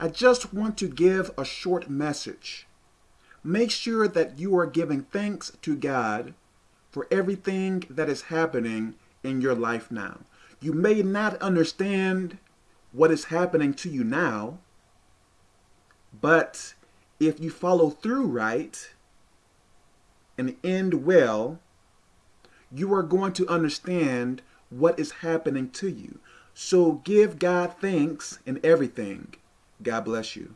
I just want to give a short message. Make sure that you are giving thanks to God for everything that is happening in your life now. You may not understand what is happening to you now, but if you follow through right and end well, you are going to understand what is happening to you. So give God thanks in everything. God bless you.